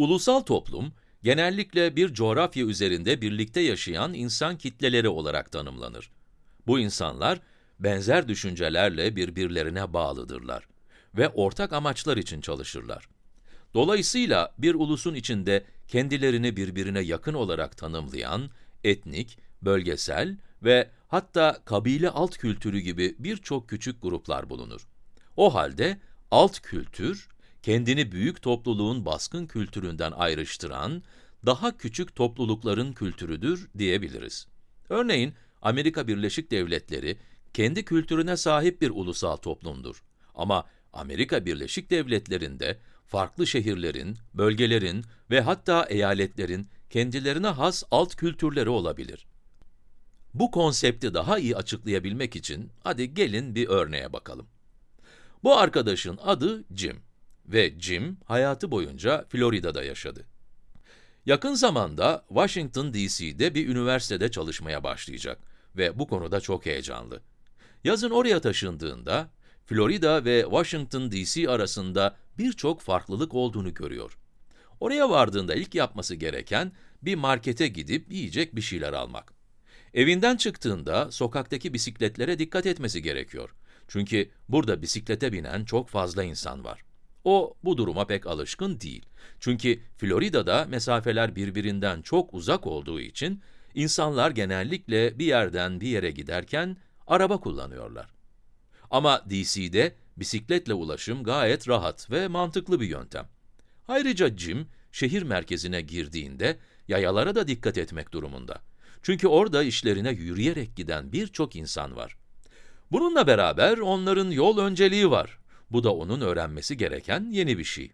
Ulusal toplum, genellikle bir coğrafya üzerinde birlikte yaşayan insan kitleleri olarak tanımlanır. Bu insanlar, benzer düşüncelerle birbirlerine bağlıdırlar ve ortak amaçlar için çalışırlar. Dolayısıyla bir ulusun içinde kendilerini birbirine yakın olarak tanımlayan, etnik, bölgesel ve hatta kabile alt kültürü gibi birçok küçük gruplar bulunur. O halde alt kültür, kendini büyük topluluğun baskın kültüründen ayrıştıran, daha küçük toplulukların kültürüdür diyebiliriz. Örneğin, Amerika Birleşik Devletleri, kendi kültürüne sahip bir ulusal toplumdur. Ama Amerika Birleşik Devletleri'nde, farklı şehirlerin, bölgelerin ve hatta eyaletlerin kendilerine has alt kültürleri olabilir. Bu konsepti daha iyi açıklayabilmek için, hadi gelin bir örneğe bakalım. Bu arkadaşın adı Jim ve Jim hayatı boyunca Florida'da yaşadı. Yakın zamanda Washington DC'de bir üniversitede çalışmaya başlayacak ve bu konuda çok heyecanlı. Yazın oraya taşındığında, Florida ve Washington DC arasında birçok farklılık olduğunu görüyor. Oraya vardığında ilk yapması gereken, bir markete gidip yiyecek bir şeyler almak. Evinden çıktığında sokaktaki bisikletlere dikkat etmesi gerekiyor. Çünkü burada bisiklete binen çok fazla insan var. O, bu duruma pek alışkın değil. Çünkü Florida'da mesafeler birbirinden çok uzak olduğu için, insanlar genellikle bir yerden bir yere giderken araba kullanıyorlar. Ama DC'de bisikletle ulaşım gayet rahat ve mantıklı bir yöntem. Ayrıca Jim, şehir merkezine girdiğinde yayalara da dikkat etmek durumunda. Çünkü orada işlerine yürüyerek giden birçok insan var. Bununla beraber onların yol önceliği var. Bu da onun öğrenmesi gereken yeni bir şey.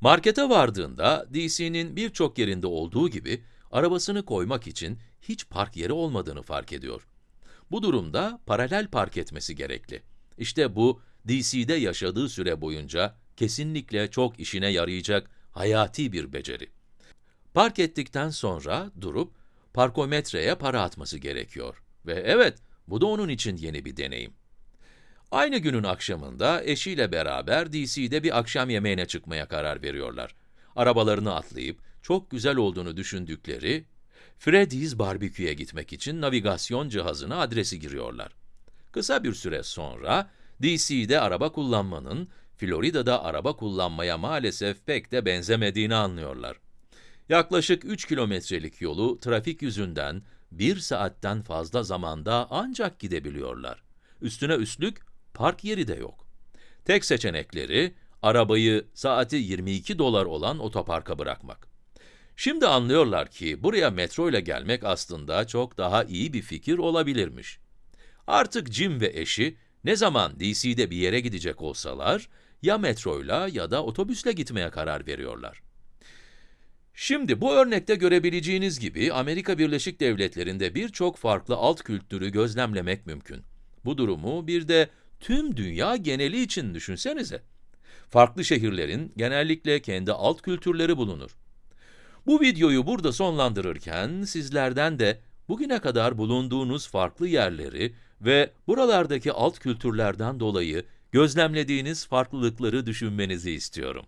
Markete vardığında, DC'nin birçok yerinde olduğu gibi, arabasını koymak için hiç park yeri olmadığını fark ediyor. Bu durumda paralel park etmesi gerekli. İşte bu, DC'de yaşadığı süre boyunca kesinlikle çok işine yarayacak hayati bir beceri. Park ettikten sonra durup, parkometreye para atması gerekiyor. Ve evet, bu da onun için yeni bir deneyim. Aynı günün akşamında eşiyle beraber DC'de bir akşam yemeğine çıkmaya karar veriyorlar. Arabalarını atlayıp, çok güzel olduğunu düşündükleri Freddy's Barbecü'ye gitmek için navigasyon cihazına adresi giriyorlar. Kısa bir süre sonra, DC'de araba kullanmanın, Florida'da araba kullanmaya maalesef pek de benzemediğini anlıyorlar. Yaklaşık 3 kilometrelik yolu trafik yüzünden 1 saatten fazla zamanda ancak gidebiliyorlar. Üstüne üstlük park yeri de yok. Tek seçenekleri, arabayı saati 22 dolar olan otoparka bırakmak. Şimdi anlıyorlar ki buraya metro ile gelmek aslında çok daha iyi bir fikir olabilirmiş. Artık Jim ve eşi ne zaman DC'de bir yere gidecek olsalar, ya metroyla ya da otobüsle gitmeye karar veriyorlar. Şimdi bu örnekte görebileceğiniz gibi Amerika Birleşik Devletleri'nde birçok farklı alt kültürü gözlemlemek mümkün. Bu durumu bir de tüm dünya geneli için düşünsenize. Farklı şehirlerin genellikle kendi alt kültürleri bulunur. Bu videoyu burada sonlandırırken sizlerden de bugüne kadar bulunduğunuz farklı yerleri ve buralardaki alt kültürlerden dolayı gözlemlediğiniz farklılıkları düşünmenizi istiyorum.